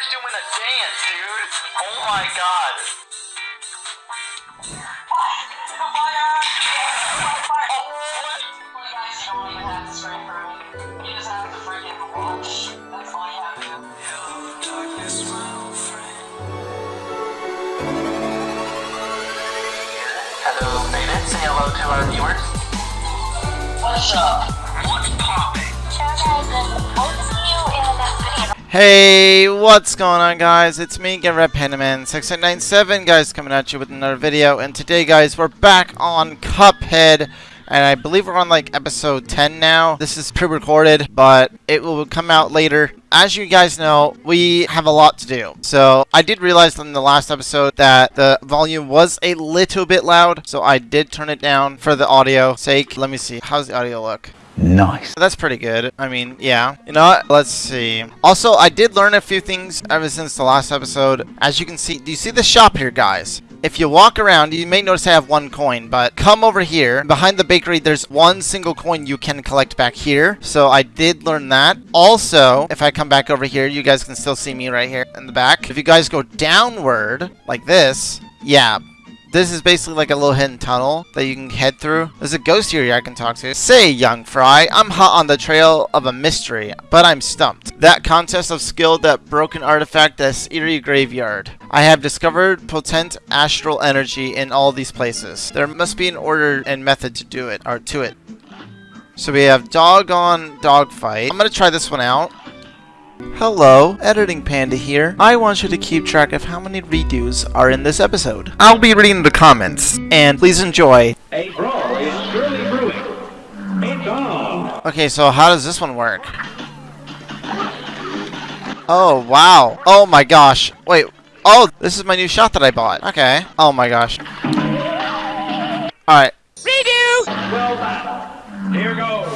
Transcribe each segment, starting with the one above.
Fire's doing a dance, dude. Oh my god. Guys, you don't even have to straight for me. You just have to freaking watch. That's why I have to. Hello, Beta. Say hello to our viewers. What's up? What's popping? Hey, what's going on guys? It's me again, Red Pandaman 6897 guys coming at you with another video and today guys we're back on Cuphead and I believe we're on like episode 10 now. This is pre-recorded but it will come out later. As you guys know, we have a lot to do. So I did realize in the last episode that the volume was a little bit loud so I did turn it down for the audio sake. Let me see. How's the audio look? Nice. That's pretty good. I mean, yeah. You know what? Let's see. Also, I did learn a few things ever since the last episode. As you can see, do you see the shop here, guys? If you walk around, you may notice I have one coin, but come over here. Behind the bakery, there's one single coin you can collect back here. So I did learn that. Also, if I come back over here, you guys can still see me right here in the back. If you guys go downward, like this, yeah, this is basically like a little hidden tunnel that you can head through. There's a ghost here I can talk to. Say, young fry, I'm hot on the trail of a mystery, but I'm stumped. That contest of skill, that broken artifact, this eerie graveyard. I have discovered potent astral energy in all these places. There must be an order and method to do it, or to it. So we have doggone dogfight. I'm gonna try this one out. Hello, Editing Panda here. I want you to keep track of how many redos are in this episode. I'll be reading the comments, and please enjoy. A brawl is surely brewing. It's on. Okay, so how does this one work? Oh, wow. Oh my gosh. Wait. Oh, this is my new shot that I bought. Okay. Oh my gosh. Alright. Redo! Well done. Here goes.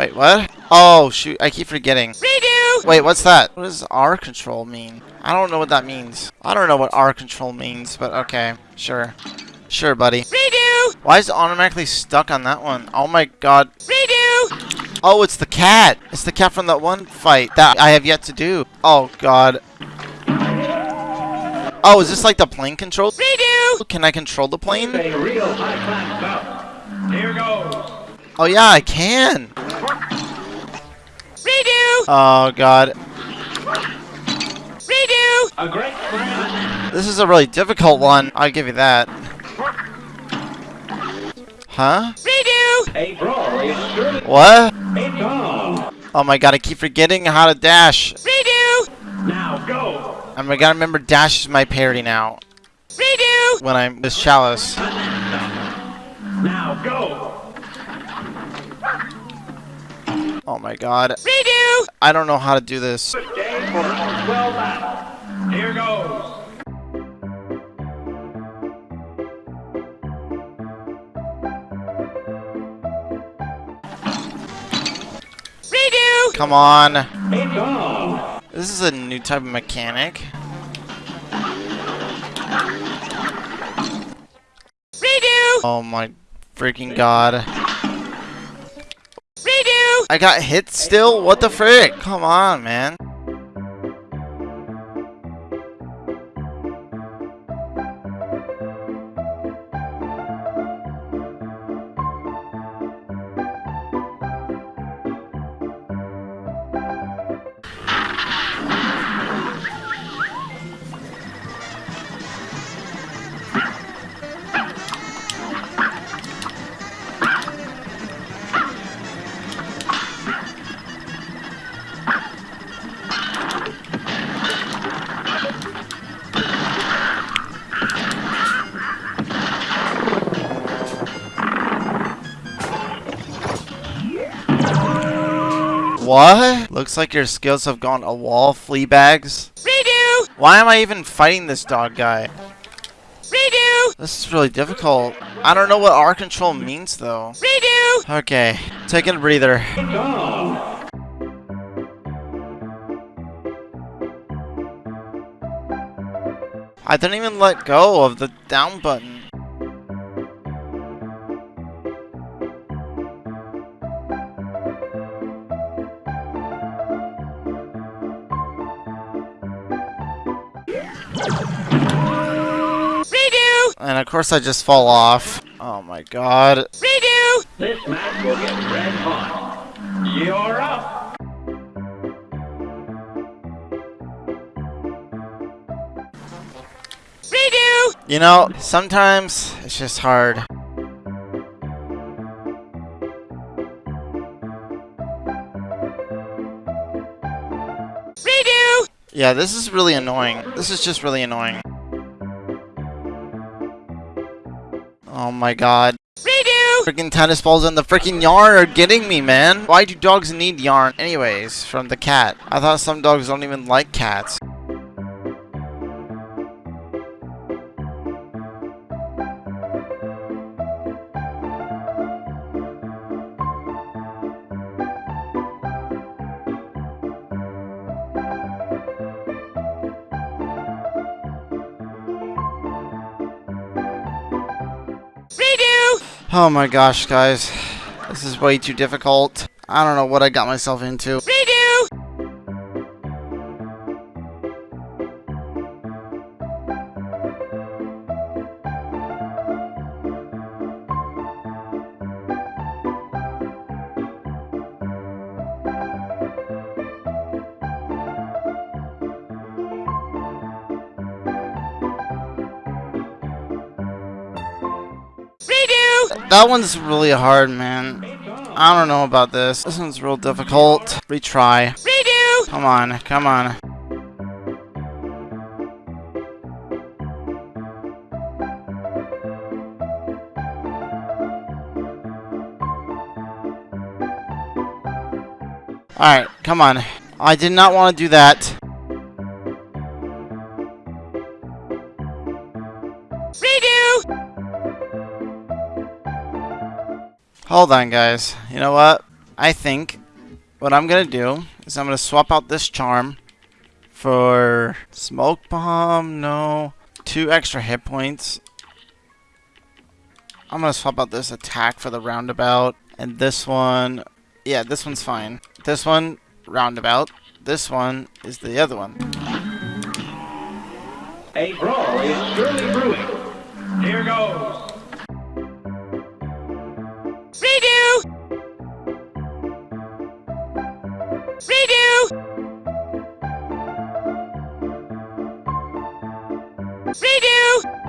Wait, what? Oh, shoot. I keep forgetting. Redo! Wait, what's that? What does R control mean? I don't know what that means. I don't know what R control means, but okay. Sure. Sure, buddy. Redo! Why is it automatically stuck on that one? Oh my god. Redo! Oh, it's the cat. It's the cat from that one fight that I have yet to do. Oh god. Oh, is this like the plane control? Redo! Can I control the plane? A real high-class bout. Here goes. Oh yeah, I can. Redo! Oh god. Redo! A great friend. This is a really difficult one. I'll give you that. Huh? Redo! A brawl is surely. What? It's on. Oh my god, I keep forgetting how to dash. Redo! Now go. And I gotta remember dash is my parry now. Redo! When I'm this chalice. Now go. Oh my god. Redo! I don't know how to do this. Good game. Well done. Here goes. Redo! Come on. This is a new type of mechanic. Redo! Oh my freaking god. I got hit still? What the frick? Come on, man. Looks like your skills have gone a wall, flea bags. Redo! Why am I even fighting this dog guy? Redo! This is really difficult. I don't know what R control means though. Redo! Okay, taking a breather. I didn't even let go of the down button. Redo! And of course I just fall off. Oh my god. Redo! This match will get red hot. You're up. Redo! You know, sometimes it's just hard. Yeah, this is really annoying. This is just really annoying. Oh my god. Redo! Freaking tennis balls in the freaking yarn are getting me, man. Why do dogs need yarn anyways from the cat? I thought some dogs don't even like cats. Oh my gosh, guys. This is way too difficult. I don't know what I got myself into. Redo! That one's really hard, man. I don't know about this. This one's real difficult. Retry. Redo! Come on, come on. Alright, come on. I did not want to do that. Hold on, guys. You know what? I think what I'm gonna do is I'm gonna swap out this charm for smoke bomb. No, two extra hit points. I'm gonna swap out this attack for the roundabout, and this one. Yeah, this one's fine. This one roundabout. This one is the other one. A brawl is surely brewing. Here goes. Redo! Redo! Redo!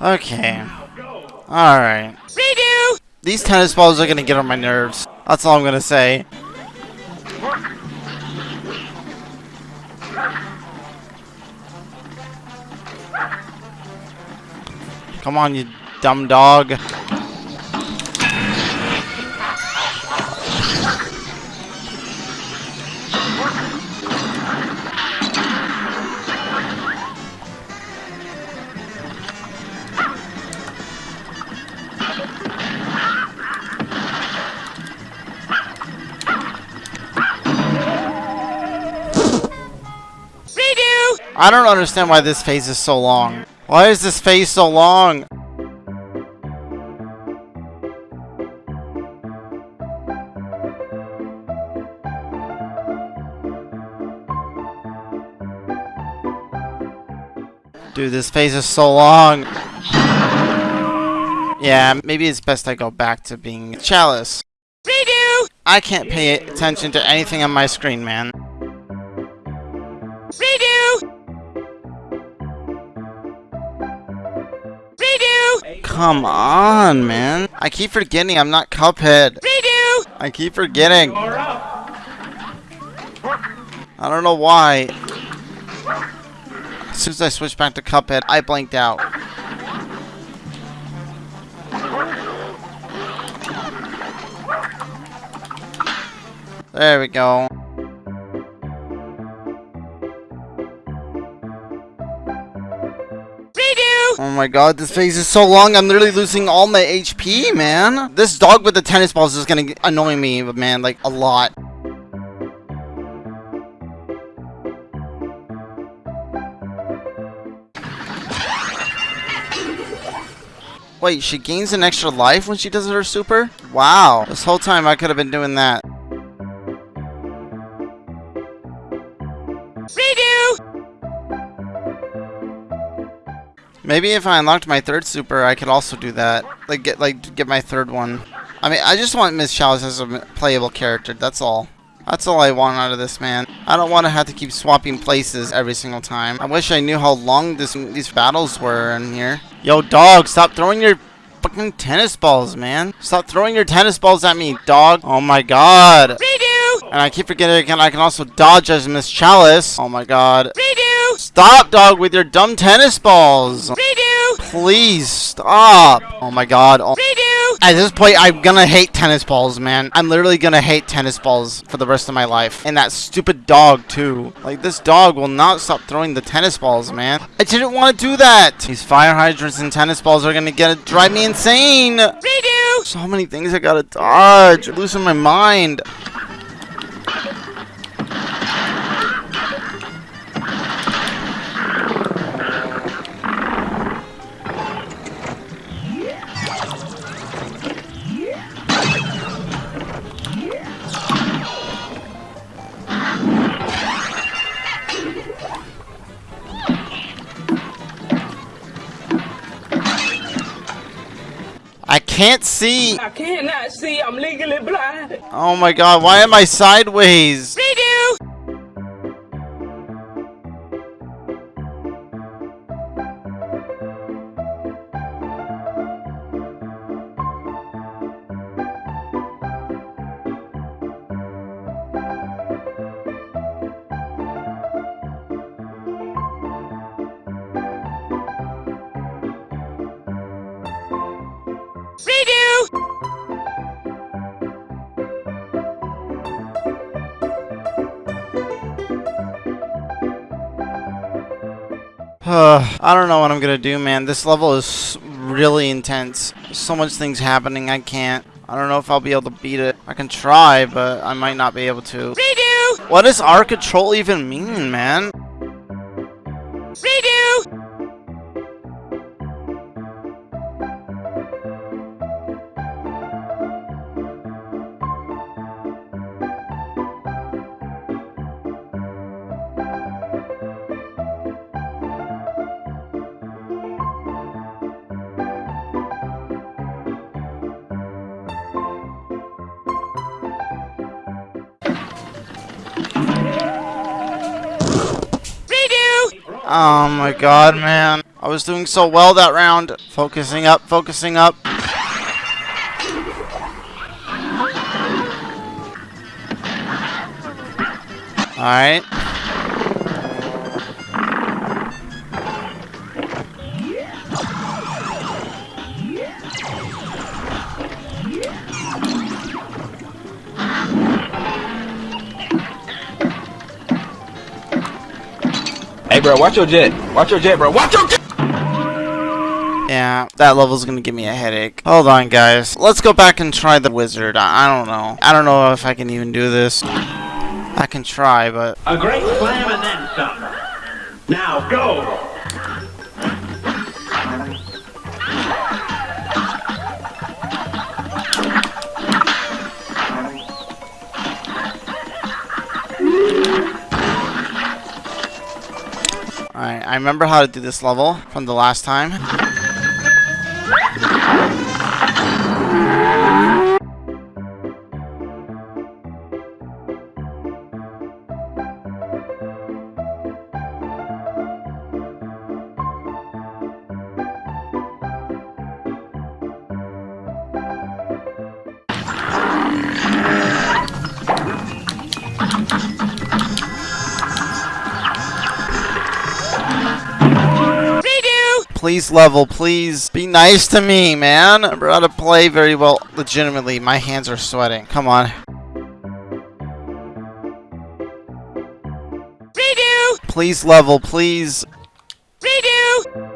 Okay. Alright. Redo! These tennis balls are gonna get on my nerves. That's all I'm gonna say. Come on, you dumb dog. I don't understand why this phase is so long. Why is this phase so long? Dude, this phase is so long. Yeah, maybe it's best I go back to being Chalice. Redo! I can't pay attention to anything on my screen, man. Come on, man. I keep forgetting I'm not Cuphead. Redo! I keep forgetting. I don't know why. As soon as I switched back to Cuphead, I blanked out. There we go. Oh my god, this phase is so long. I'm literally losing all my HP, man. This dog with the tennis balls is gonna annoy me, man, like a lot. Wait, she gains an extra life when she does her super? Wow. This whole time I could have been doing that. Maybe if I unlocked my third super, I could also do that. Like get like get my third one. I mean, I just want Miss Chalice as a playable character. That's all. That's all I want out of this man. I don't want to have to keep swapping places every single time. I wish I knew how long this these battles were in here. Yo, dog, stop throwing your fucking tennis balls, man. Stop throwing your tennis balls at me, dog. Oh my god. Redo! And I keep forgetting again, I can also dodge as Miss Chalice. Oh my god. Redo! Stop, dog, with your dumb tennis balls. Redo! Please stop. Oh my god. Oh. Redo! At this point, I'm gonna hate tennis balls, man. I'm literally gonna hate tennis balls for the rest of my life. And that stupid dog, too. Like, this dog will not stop throwing the tennis balls, man. I didn't want to do that. These fire hydrants and tennis balls are gonna get drive me insane. Redo! So many things I gotta dodge. I'm losing my mind. Can't see. I cannot see. I'm legally blind. Oh my god, why am I sideways? I don't know what I'm gonna do, man. This level is really intense. So much things happening, I can't. I don't know if I'll be able to beat it. I can try, but I might not be able to. Redo! What does our control even mean, man? Oh my god, man. I was doing so well that round. Focusing up, focusing up. Alright. Hey, bro, watch your jet. Watch your jet, bro. Watch your jet. Yeah, that level's gonna give me a headache. Hold on, guys. Let's go back and try the wizard. I, I don't know. I don't know if I can even do this. I can try, but... A great slam and then some. Now go. I remember how to do this level from the last time. level, please. Be nice to me, man. I'm about to play very well. Legitimately, my hands are sweating. Come on. Redo! Please level, please. Redo!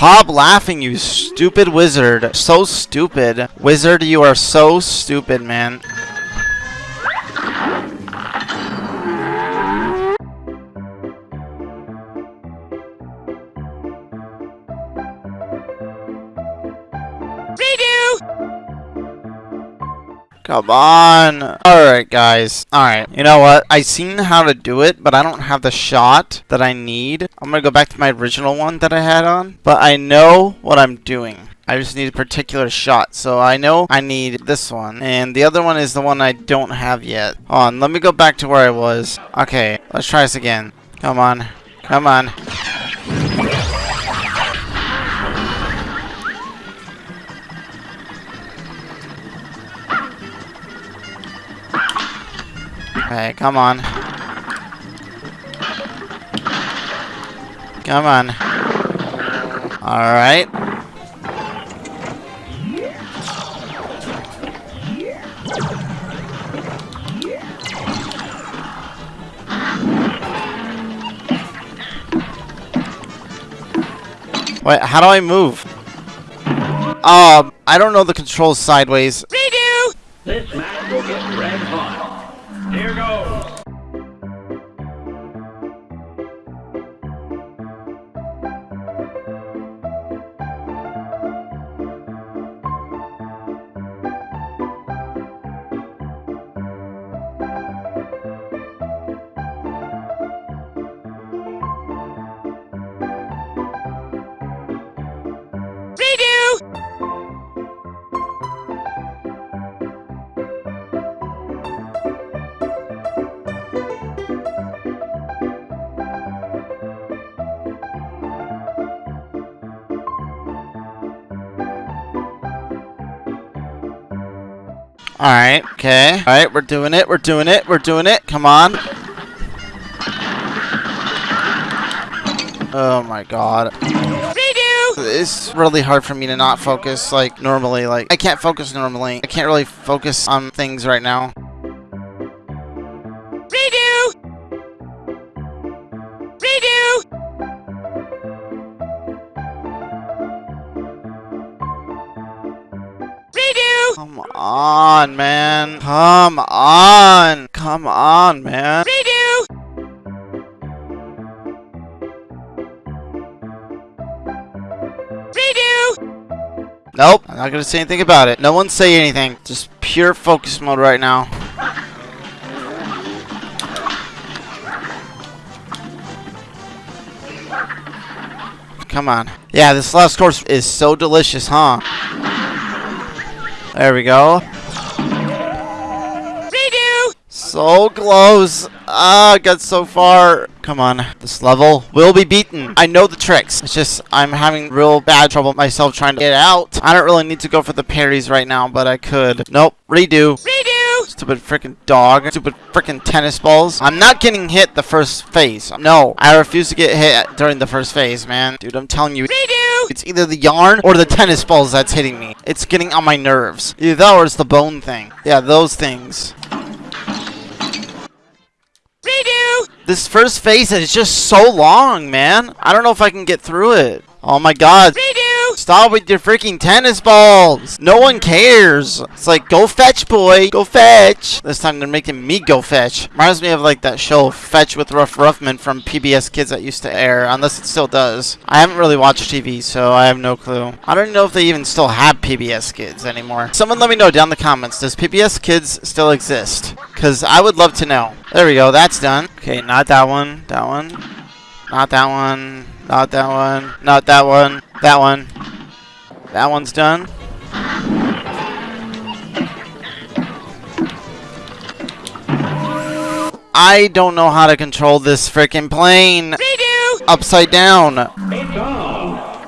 Stop laughing, you stupid wizard. So stupid. Wizard, you are so stupid, man. Come on. Alright, guys. Alright. You know what? I seen how to do it, but I don't have the shot that I need. I'm gonna go back to my original one that I had on. But I know what I'm doing. I just need a particular shot. So I know I need this one. And the other one is the one I don't have yet. Hold on. Let me go back to where I was. Okay. Let's try this again. Come on. Come on. Okay, come on. Come on. Alright. Wait, how do I move? Um, I don't know the controls sideways. Redo! This match will get red hot. Here goes. Alright, okay. Alright, we're doing it, we're doing it, we're doing it. Come on. Oh my god. It's really hard for me to not focus like normally. Like, I can't focus normally. I can't really focus on things right now. On, man. Come on. Come on, man. Redo! Redo! Nope. I'm not gonna say anything about it. No one say anything. Just pure focus mode right now. Come on. Yeah, this last course is so delicious, huh? There we go. Redo! So close. Ah, got so far. Come on. This level will be beaten. I know the tricks. It's just I'm having real bad trouble myself trying to get out. I don't really need to go for the parries right now, but I could. Nope. Redo. Redo! Stupid freaking dog. Stupid freaking tennis balls. I'm not getting hit the first phase. No. I refuse to get hit during the first phase, man. Dude, I'm telling you. Redo! It's either the yarn or the tennis balls that's hitting me. It's getting on my nerves. Either that or it's the bone thing. Yeah, those things. Redo! This first phase is just so long, man. I don't know if I can get through it. Oh my god. Redo! Stop with your freaking tennis balls. No one cares. It's like, go fetch, boy. Go fetch. This time they're making me go fetch. Reminds me of like that show, Fetch with Ruff Ruffman from PBS Kids that used to air. Unless it still does. I haven't really watched TV, so I have no clue. I don't know if they even still have PBS Kids anymore. Someone let me know down in the comments. Does PBS Kids still exist? Because I would love to know. There we go. That's done. Okay, not that one. That one. Not that one. Not that one. Not that one. That one. That one's done. I don't know how to control this freaking plane Redo! upside down. It's on.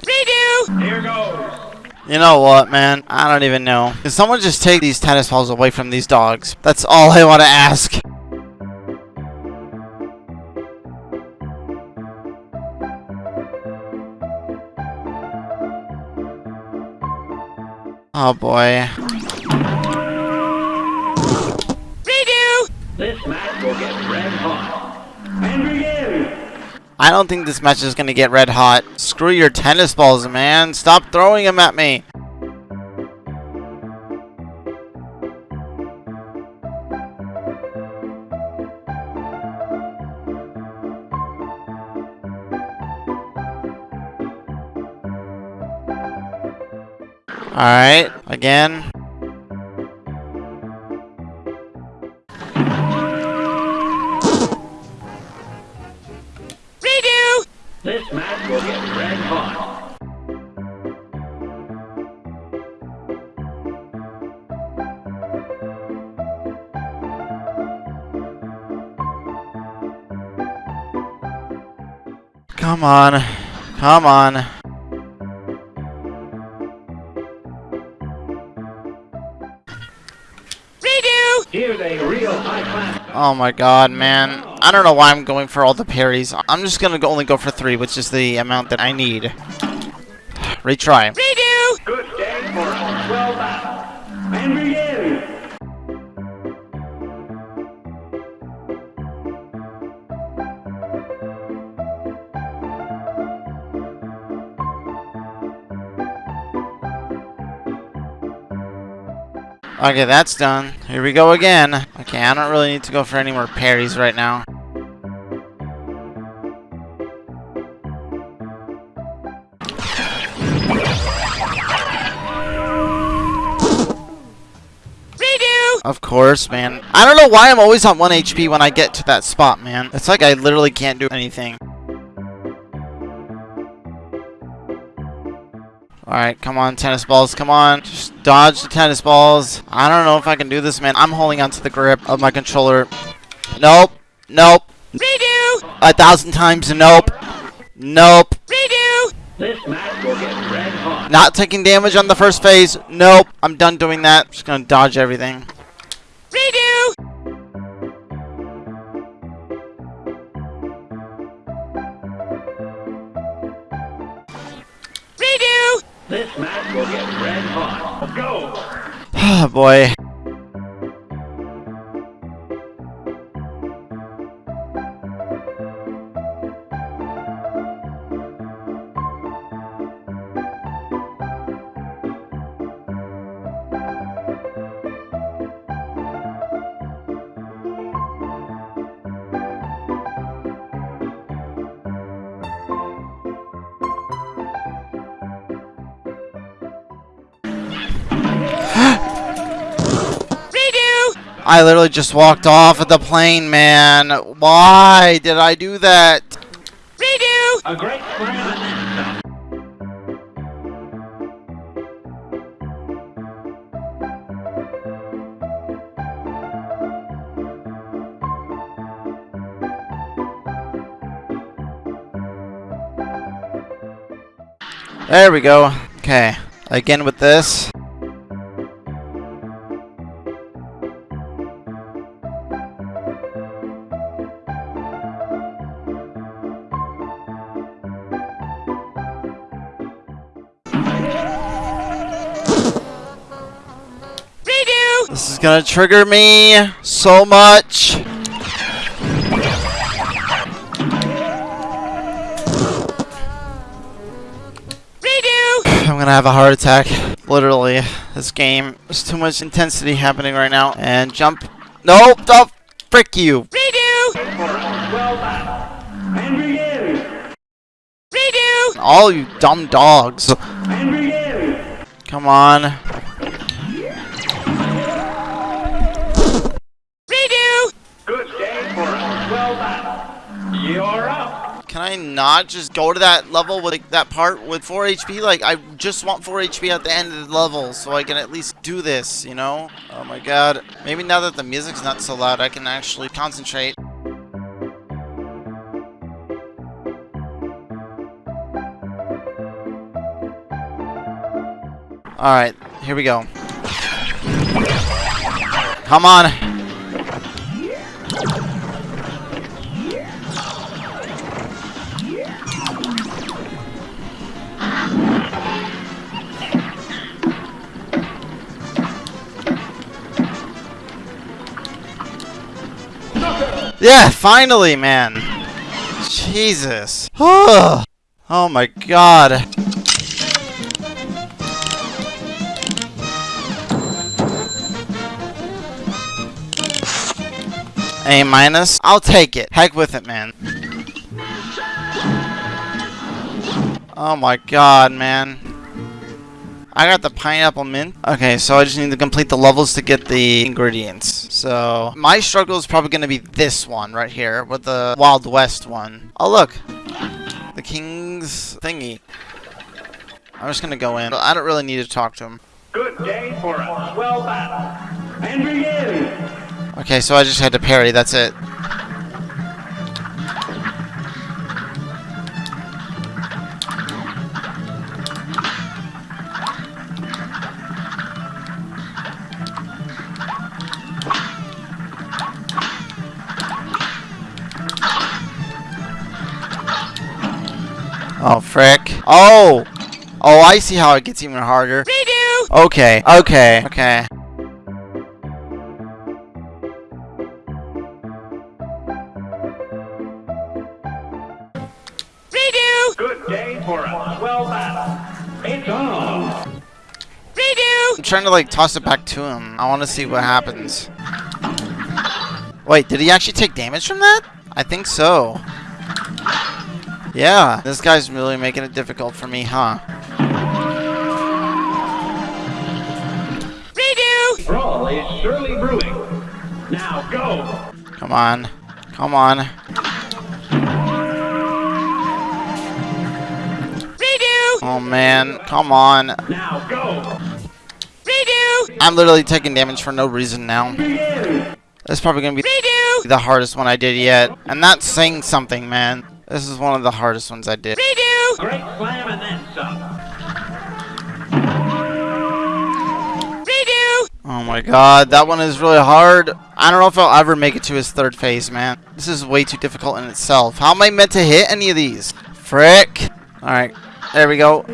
Redo! Here goes. You know what, man? I don't even know. Can someone just take these tennis balls away from these dogs? That's all I want to ask. Oh boy. Redo! This match will get red hot. And begin. I don't think this match is gonna get red hot. Screw your tennis balls, man. Stop throwing them at me. Alright, again. Redo! This match will get red hot. Come on. Come on. Oh my god, man. I don't know why I'm going for all the parries. I'm just gonna go only go for three, which is the amount that I need. Retry. Okay, that's done. Here we go again. Okay, I don't really need to go for any more parries right now. Redo! Of course, man. I don't know why I'm always on 1 HP when I get to that spot, man. It's like I literally can't do anything. Alright, come on, tennis balls, come on. Just dodge the tennis balls. I don't know if I can do this, man. I'm holding onto the grip of my controller. Nope. Nope. Redo! A thousand times nope. Nope. Redo! This match will get red hot. Not taking damage on the first phase. Nope. I'm done doing that. Just gonna dodge everything. This match will get red hot. Go. Oh boy. I literally just walked off of the plane, man. Why did I do that? Redo! A great plan. There we go. Okay. Again with this. Gonna trigger me so much. Redo! I'm gonna have a heart attack. Literally. This game. There's too much intensity happening right now. And jump. Nope. Don't. Frick you. Redo! For a swell battle. And begin. Redo! All you dumb dogs. Come on. Not just go to that level with like, that part with 4 HP? Like, I just want 4 HP at the end of the level so I can at least do this, you know? Oh my god. Maybe now that the music's not so loud, I can actually concentrate. Alright, here we go. Come on. Yeah, finally, man. Jesus. oh my god. A minus? I'll take it. Heck with it, man. Oh my god, man. I got the pineapple mint. Okay, so I just need to complete the levels to get the ingredients. So, my struggle is probably going to be this one right here with the Wild West one. Oh, look. The King's thingy. I'm just going to go in. I don't really need to talk to him. Good day for a swell battle. And begin! Okay, so I just had to parry. That's it. Oh, frick. Oh! Oh, I see how it gets even harder. Redo! Okay, okay, okay. Redo! Good day for a swell battle. It's on! Redo! I'm trying to like toss it back to him. I want to see what happens. Wait, did he actually take damage from that? I think so. Yeah, this guy's really making it difficult for me, huh? Redo! Brawl is surely brewing. Now go! Come on. Come on. Redo! Oh man, come on. Now go! Redo! I'm literally taking damage for no reason now. Begin! This is probably gonna be Redo! the hardest one I did yet. And that's saying something, man. This is one of the hardest ones I did. Redo! Great slam and then some. Redo! Oh my god, that one is really hard. I don't know if I'll ever make it to his third phase, man. This is way too difficult in itself. How am I meant to hit any of these? Frick. Alright, there we go.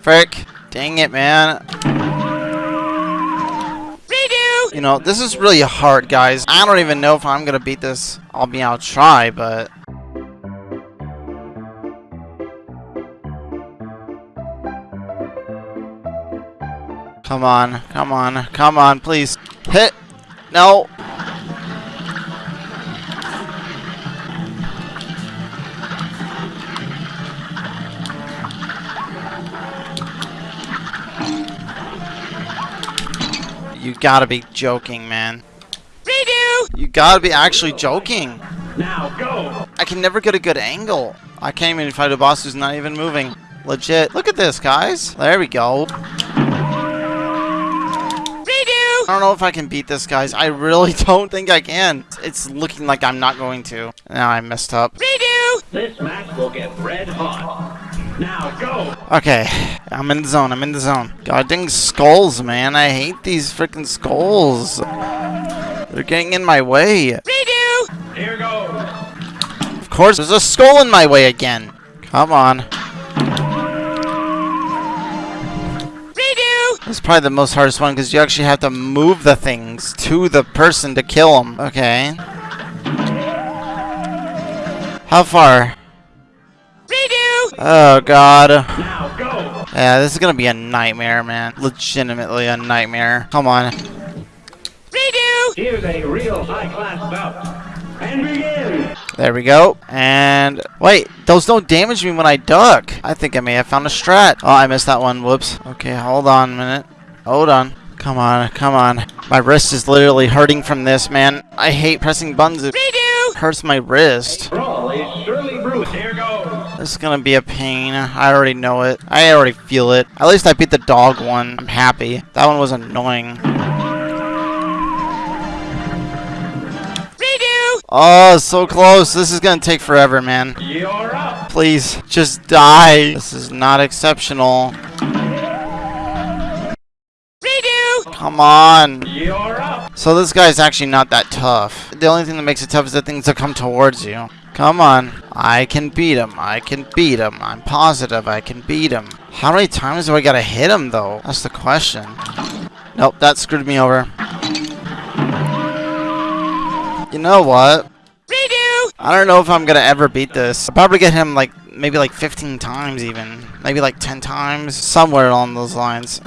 Frick. Dang it, man. Redo! You know, this is really hard, guys. I don't even know if I'm gonna beat this. I'll be, I'll try, but... Come on, come on, come on, please. Hit! No! You gotta be joking, man. Redo! You gotta be actually joking. Now go! I can never get a good angle. I can't even fight a boss who's not even moving. Legit. Look at this, guys. There we go. Redo! I don't know if I can beat this, guys. I really don't think I can. It's looking like I'm not going to. Now I messed up. Redo! This match will get red hot. Now go! Okay. I'm in the zone. I'm in the zone. God dang skulls, man. I hate these freaking skulls. They're getting in my way. Redo! Here goes! Of course, there's a skull in my way again. Come on. Redo! This is probably the most hardest one because you actually have to move the things to the person to kill them. Okay. How far? Redo! Oh god. Now go! Yeah, this is gonna be a nightmare, man. Legitimately a nightmare. Come on. Redo! Here's a real high-class bout. And begin! There we go. And wait, those don't damage me when I duck. I think I may have found a strat. Oh, I missed that one. Whoops. Okay, hold on a minute. Hold on. Come on, come on. My wrist is literally hurting from this, man. I hate pressing buttons. It Redo! hurts my wrist. Brawl is surely brewing. Here goes! This is gonna be a pain. I already know it. I already feel it. At least I beat the dog one. I'm happy. That one was annoying. Oh, so close. This is gonna take forever, man. You're up! Please, just die. This is not exceptional. Redo! Come on. You're up! So this guy's actually not that tough. The only thing that makes it tough is the things that come towards you. Come on. I can beat him. I can beat him. I'm positive I can beat him. How many times do I gotta hit him, though? That's the question. Nope, that screwed me over. You know what? Redo! I don't know if I'm gonna ever beat this. I'll probably get him like maybe like 15 times even. Maybe like 10 times. Somewhere along those lines.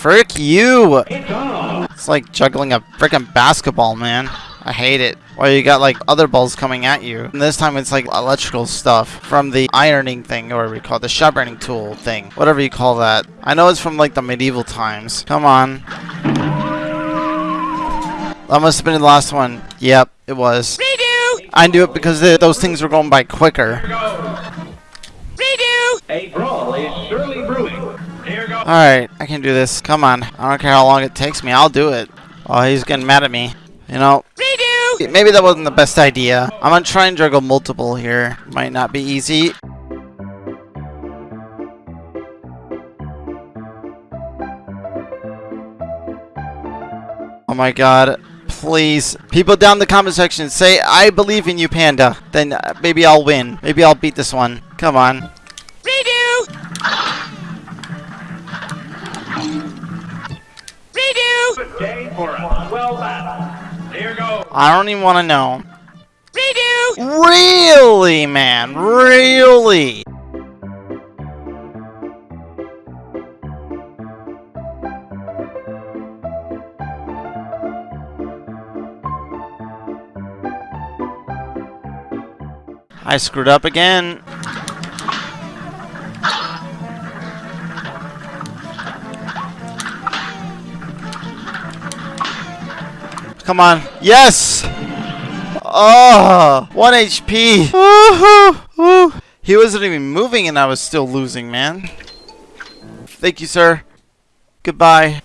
Frick you! It's like juggling a freaking basketball, man. I hate it. Where you got like other balls coming at you. And this time it's like electrical stuff from the ironing thing, or whatever you call it, the burning tool thing. Whatever you call that. I know it's from like the medieval times. Come on. That must have been the last one. Yep, it was. Redo! I knew it because the, those things were going by quicker. Redo! A brawl is surely brewing. Alright, I can do this. Come on. I don't care how long it takes me. I'll do it. Oh, he's getting mad at me. You know, Redo! maybe that wasn't the best idea. I'm gonna try and juggle multiple here. Might not be easy. Oh my god. Please. People down in the comment section say, I believe in you, Panda. Then uh, maybe I'll win. Maybe I'll beat this one. Come on. Day for us. Well battled. Here goes. I don't even want to know. Redo! Really, man? Really? I screwed up again. Come on. Yes! Oh, 1 HP. He wasn't even moving and I was still losing, man. Thank you, sir. Goodbye.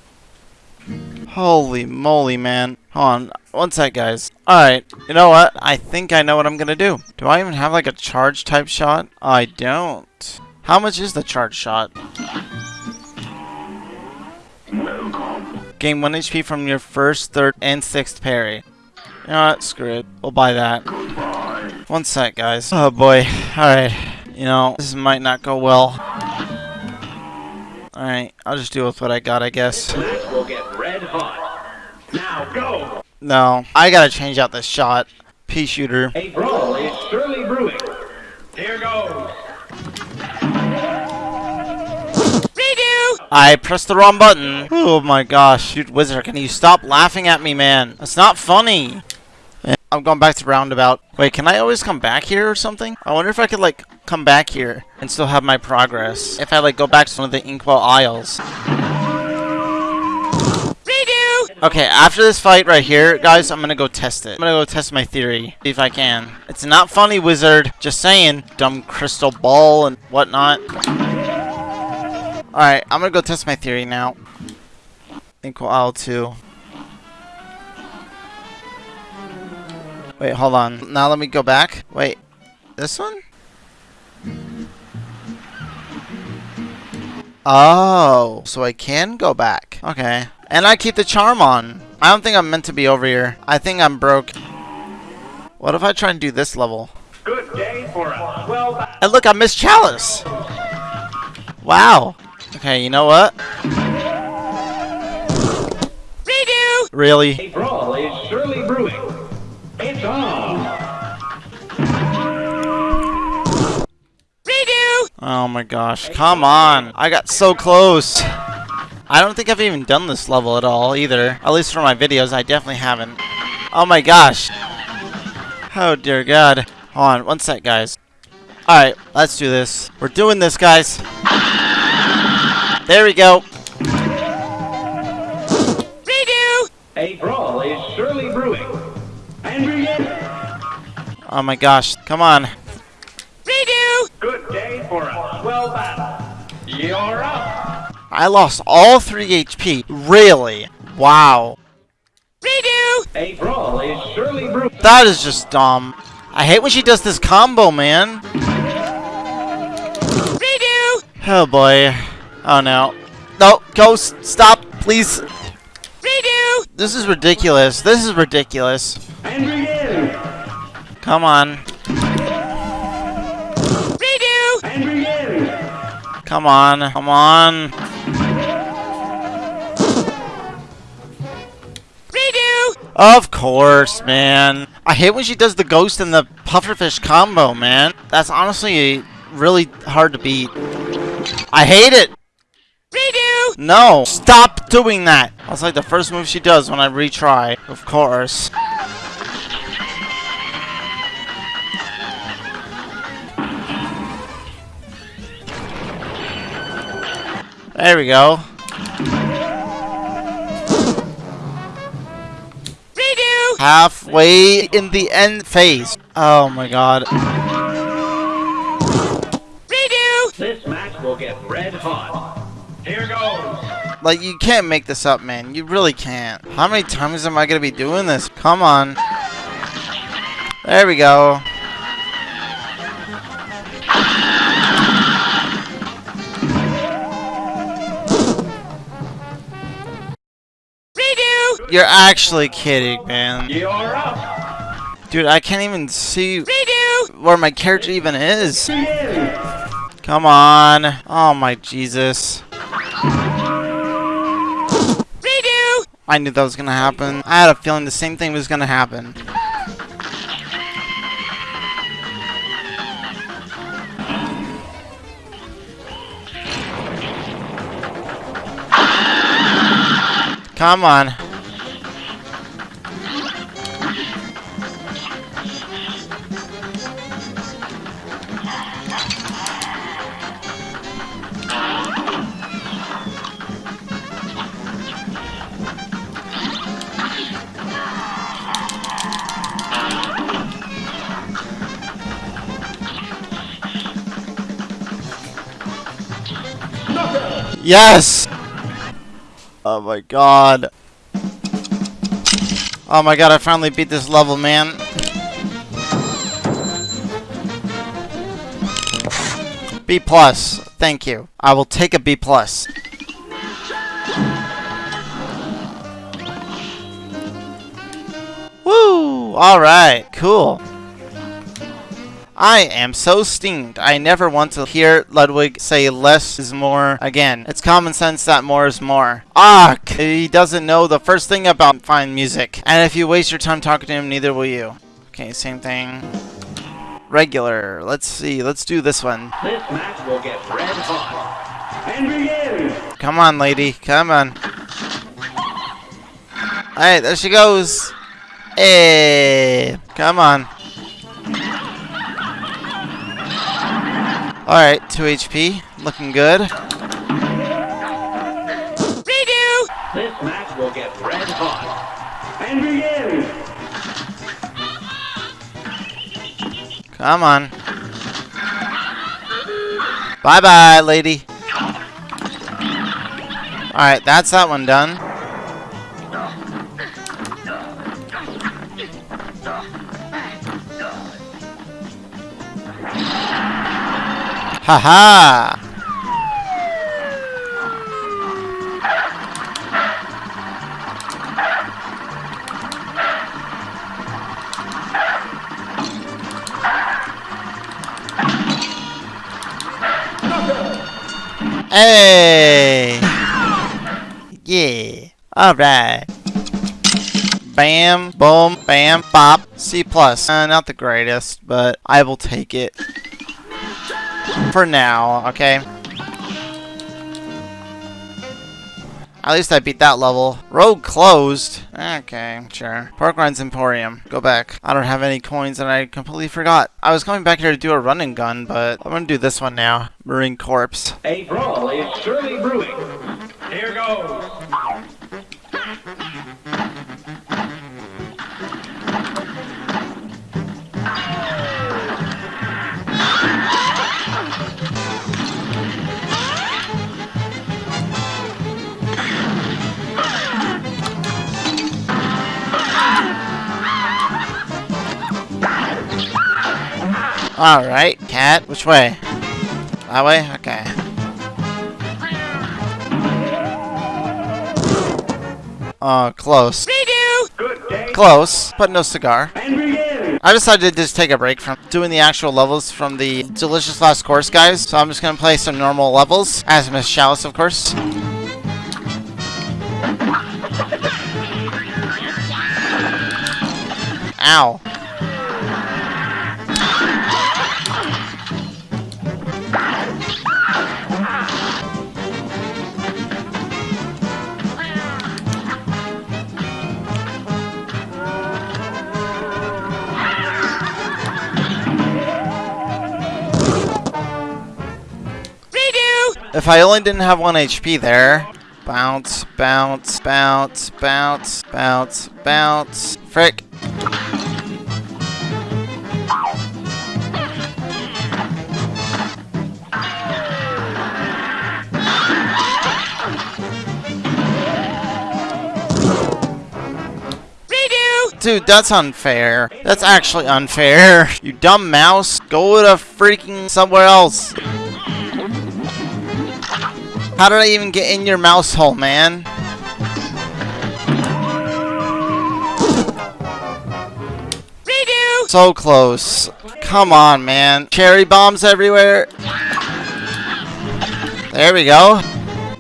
Holy moly, man. Hold on. One sec, guys. Alright, you know what? I think I know what I'm gonna do. Do I even have like a charge type shot? I don't. How much is the charge shot? Gain 1 HP from your first, third, and sixth parry. You know what? Screw it. We'll buy that. One sec, guys. Oh boy. Alright. You know, this might not go well. Alright, I'll just deal with what I got, I guess. Will get red hot. Now go. No, I gotta change out this shot. Pea shooter. A brawl I pressed the wrong button. Oh my gosh. Dude, Wizard, can you stop laughing at me, man? That's not funny. I'm going back to roundabout. Wait, can I always come back here or something? I wonder if I could, like, come back here and still have my progress. If I, like, go back to one of the Inkwell Isles. Redo! Okay, after this fight right here, guys, I'm gonna go test it. I'm gonna go test my theory. See if I can. It's not funny, Wizard. Just saying. Dumb crystal ball and whatnot. Alright, I'm gonna go test my theory now. Inkwell Isle 2. Wait, hold on. Now let me go back. Wait, this one? Oh, so I can go back. Okay. And I keep the charm on. I don't think I'm meant to be over here. I think I'm broke. What if I try and do this level? Good day for us. Well. And look, I missed Chalice. Wow. Okay, you know what? Redo! Really? A brawl is surely brewing. It's on. Redo! Oh my gosh. Come on. I got so close. I don't think I've even done this level at all either. At least for my videos, I definitely haven't. Oh my gosh. Oh dear god. Hold on, one sec, guys. Alright, let's do this. We're doing this, guys. There we go. Redo! A brawl is surely brewing. And begin. Oh my gosh. Come on. Redo! Good day for us. Well battled. You're up. I lost all 3 HP. Really? Wow. Redo! A brawl is surely brewing. That is just dumb. I hate when she does this combo, man. Redo! Oh boy. Oh no. No, Ghost, stop, please. Redo! This is ridiculous. This is ridiculous. And begin. Come on. Redo! And begin. Come on. Come on. Redo! Of course, man. I hate when she does the ghost and the pufferfish combo, man. That's honestly really hard to beat. I hate it. Redo! No. Stop doing that. That's like the first move she does when I retry. Of course. There we go. Redo! Halfway in the end phase. Oh my god. Redo! This match will get red hot. Here goes. Like, you can't make this up, man. You really can't. How many times am I gonna be doing this? Come on. There we go. Redo! You're actually kidding, man. You're up. Dude, I can't even see Redo! where my character even is. Come on. Oh my Jesus. I knew that was gonna happen. I had a feeling the same thing was gonna happen. Come on. Yes! Oh my god. Oh my god, I finally beat this level, man. B plus. Thank you. I will take a B plus. Woo! Alright, cool. I am so stinged. I never want to hear Ludwig say less is more again. It's common sense that more is more. Ah, he doesn't know the first thing about fine music. And if you waste your time talking to him, neither will you. Okay, same thing. Regular. Let's see. Let's do this one. This match will get red hot. And begin. Come on, lady. Come on. Alright, there she goes. Hey, come on. Alright, 2 HP. Looking good. Redo! This match will get red hot. And begin. Come on. Bye bye, lady. Alright, that's that one done. Haha! Hey! Yeah. Alright. Bam, boom, bam, bop. C plus. Uh, not the greatest, but I will take it. For now, okay? At least I beat that level. Road closed. Okay, sure. Porkrind's Emporium. Go back. I don't have any coins and I completely forgot. I was coming back here to do a running gun, but I'm gonna do this one now. Murine Corpse. A brawl is surely brewing. Here goes. Alright, cat. Which way? That way? Okay. Uh, close. Close, but no cigar. I decided to just take a break from doing the actual levels from the Delicious Last Course guys, so I'm just gonna play some normal levels, as Miss Chalice, of course. Ow. If I only didn't have one HP there. Bounce, bounce, bounce, bounce, bounce, bounce. Frick. Dude, that's unfair. That's actually unfair. You dumb mouse. Go to freaking somewhere else. How did I even get in your mouse hole, man? Redo! So close. Come on, man. Cherry bombs everywhere. There we go.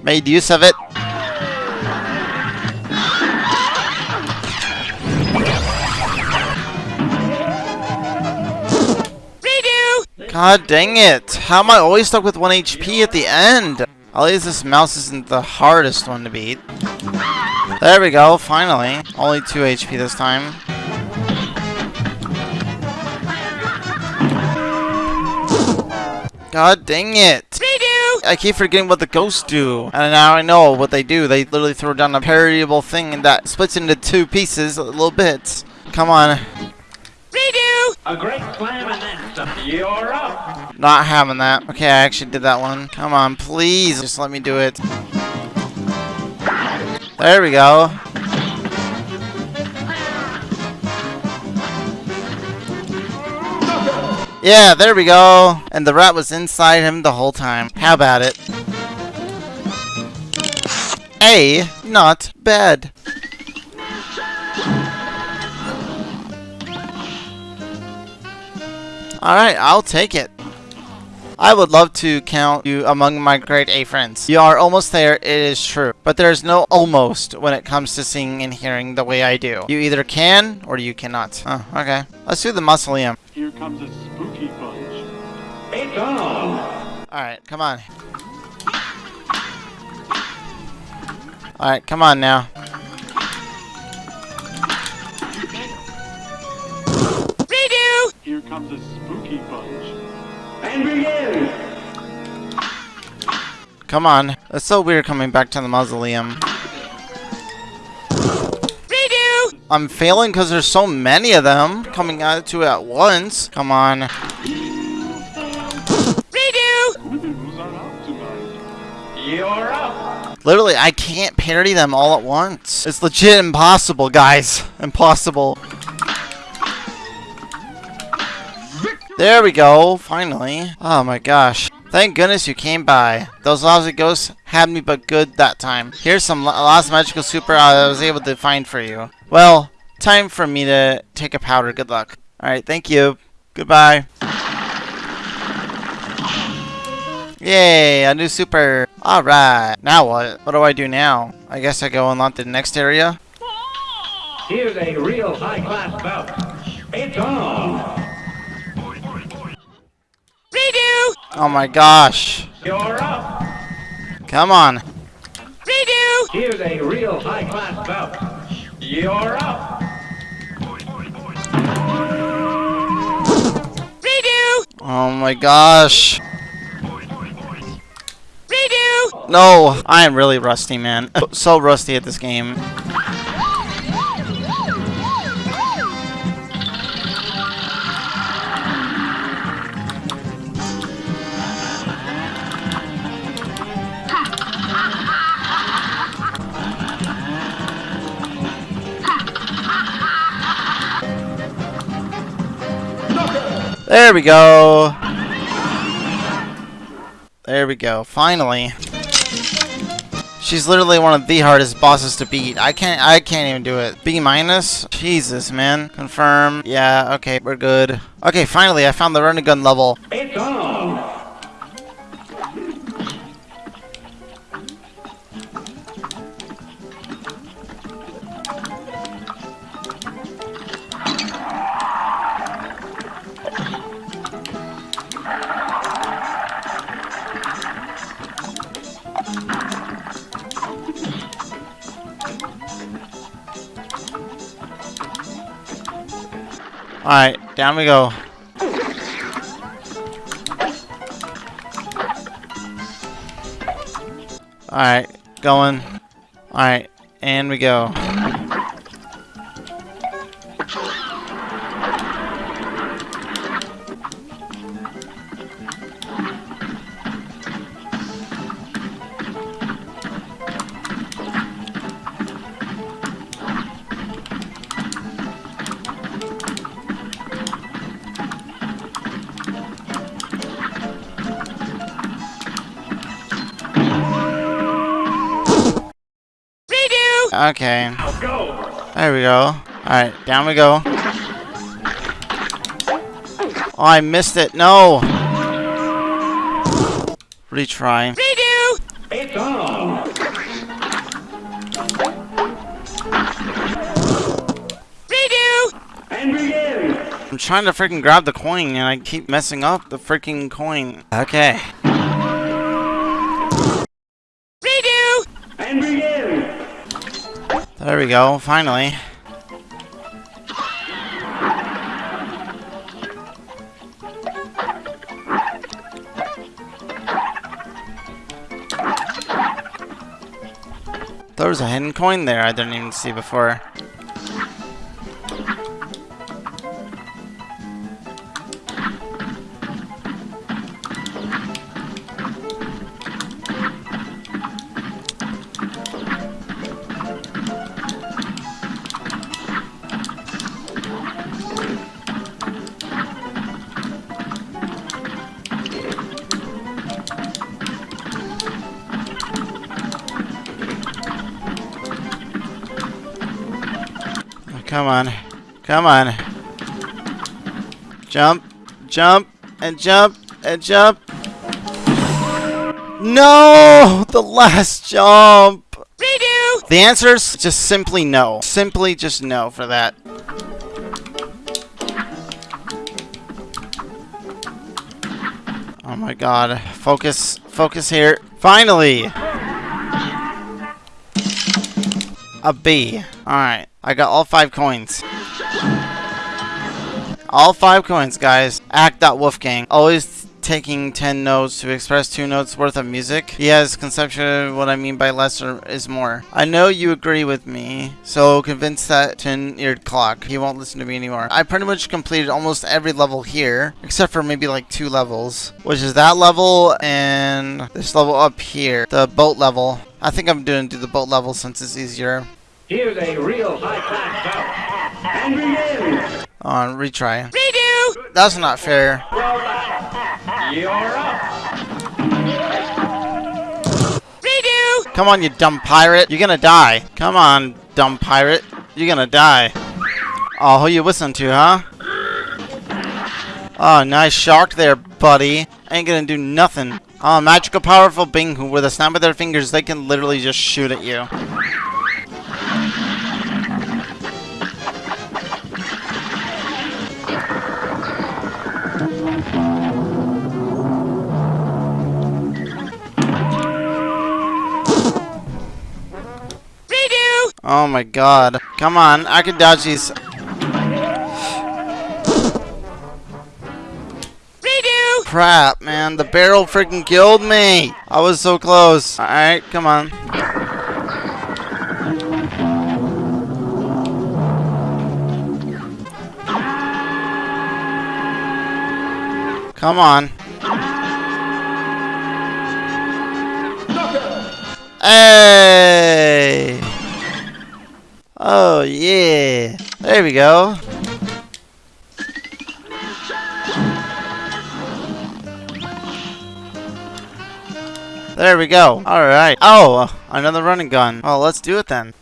Made use of it. Redo! God dang it. How am I always stuck with 1 HP at the end? At least this mouse isn't the hardest one to beat. There we go, finally. Only 2 HP this time. God dang it. I keep forgetting what the ghosts do. And now I know what they do. They literally throw down a parryable thing that splits into two pieces, little bits. Come on. A great slam. Not having that. Okay, I actually did that one. Come on, please. Just let me do it. There we go. Yeah, there we go. And the rat was inside him the whole time. How about it? A, not bad. Alright, I'll take it. I would love to count you among my grade A friends. You are almost there, it is true. But there's no almost when it comes to seeing and hearing the way I do. You either can or you cannot. Oh, okay. Let's do the mausoleum. Here comes a spooky bunch. It's on. Alright, come on. Alright, come on now. Come on. It's so weird coming back to the mausoleum. Redo! I'm failing because there's so many of them coming at to at once. Come on. Redo! Who's are out tonight? You're up. Literally, I can't parody them all at once. It's legit impossible, guys. Impossible. There we go, finally. Oh my gosh. Thank goodness you came by. Those lousy ghosts had me but good that time. Here's some la- last magical super uh, I was able to find for you. Well, time for me to take a powder. Good luck. Alright, thank you. Goodbye. Yay, a new super. Alright, now what? What do I do now? I guess I go unlock the next area? Here's a real high-class bout. It's on. Redo! Oh my gosh. You're up. Come on. Redo! Here's a real high-class bout. You're up. Redo! Oh my gosh. Redo! No, I am really rusty, man. so rusty at this game. There we go. There we go. Finally. She's literally one of the hardest bosses to beat. I can't I can't even do it. B minus? Jesus, man. Confirm. Yeah, okay, we're good. Okay, finally I found the running gun level. It's on. Alright, down we go. Alright, going. Alright, and we go. Okay, there we go. Alright, down we go. Oh, I missed it. No! Retry. Redo! It's on. Redo! And begin. I'm trying to freaking grab the coin and I keep messing up the freaking coin. Okay. There we go, finally. There was a hidden coin there I didn't even see before. Come on. Jump, jump, and jump, and jump. No! The last jump! Redo! The answer is just simply no. Simply just no for that. Oh my god. Focus. Focus here. Finally! A B. Alright. I got all five coins. All five coins, guys. Act.wolfgang. Always taking 10 notes to express 2 notes worth of music. He has conception of what I mean by less is more. I know you agree with me, so convince that 10-eared clock. He won't listen to me anymore. I pretty much completed almost every level here, except for maybe like two levels, which is that level and this level up here, the boat level. I think I'm doing do the boat level since it's easier. Here's a real high-class bout. And On retry. Redo! That's not fair. You're up. Redo! Come on, you dumb pirate. You're gonna die. Come on, dumb pirate. You're gonna die. Oh, who you listen to, huh? Oh, nice shark there, buddy. Ain't gonna do nothing. Oh, magical, powerful Bingu. With a snap of their fingers, they can literally just shoot at you. Oh my god. Come on, I can dodge these. Redo! Crap, man. The barrel freaking killed me. I was so close. Alright, come on. Come on. Hey! Oh, yeah. There we go. There we go. Alright. Oh, uh, another running gun. Well, let's do it then.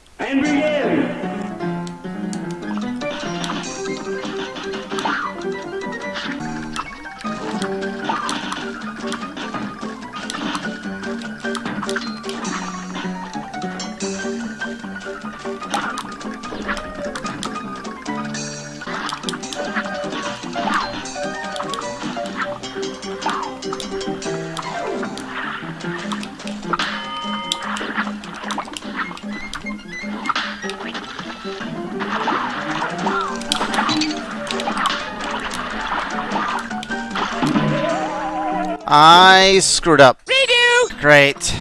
I screwed up. Redo! Great.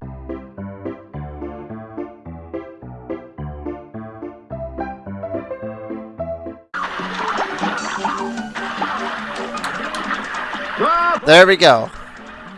There we go.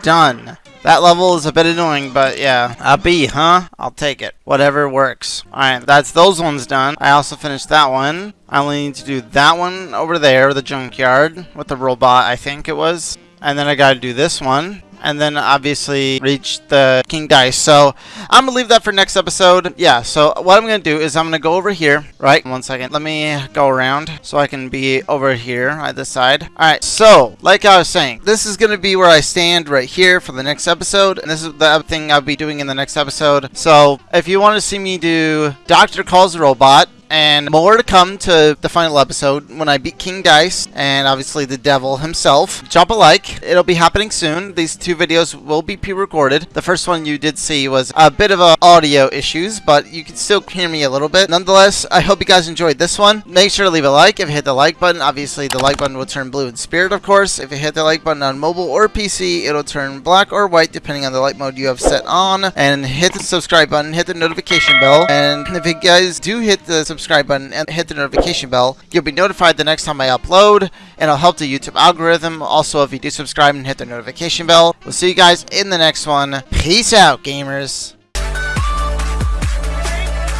Done. That level is a bit annoying, but yeah. A B, huh? I'll take it. Whatever works. Alright, that's those ones done. I also finished that one. I only need to do that one over there, the junkyard, with the robot, I think it was. And then I gotta do this one. And then obviously reach the King Dice. So I'm gonna leave that for next episode. Yeah, so what I'm gonna do is I'm gonna go over here. Right, one second. Let me go around so I can be over here at this side. Alright, so like I was saying, this is gonna be where I stand right here for the next episode. And this is the thing I'll be doing in the next episode. So if you want to see me do Doctor Kahl's Robot, and more to come to the final episode when I beat King Dice and obviously the devil himself. Drop a like. It'll be happening soon. These two videos will be pre-recorded. The first one you did see was a bit of a audio issues, but you can still hear me a little bit. Nonetheless, I hope you guys enjoyed this one. Make sure to leave a like if you hit the like button. Obviously, the like button will turn blue in spirit, of course. If you hit the like button on mobile or PC, it'll turn black or white depending on the light mode you have set on. And hit the subscribe button, hit the notification bell. And if you guys do hit the subscribe button and hit the notification bell, you'll be notified the next time I upload, and it'll help the YouTube algorithm. Also, if you do subscribe and hit the notification bell, we'll see you guys in the next one. Peace out, gamers.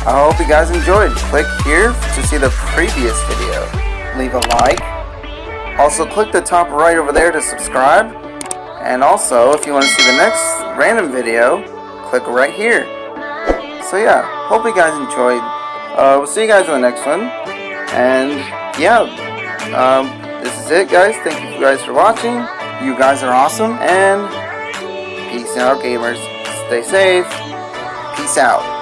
I hope you guys enjoyed. Click here to see the previous video. Leave a like. Also, click the top right over there to subscribe. And also, if you want to see the next random video, click right here. So yeah, hope you guys enjoyed. Uh, we'll see you guys in the next one. And yeah, um, this is it, guys. Thank you guys for watching. You guys are awesome. And peace out, gamers. Stay safe. Peace out.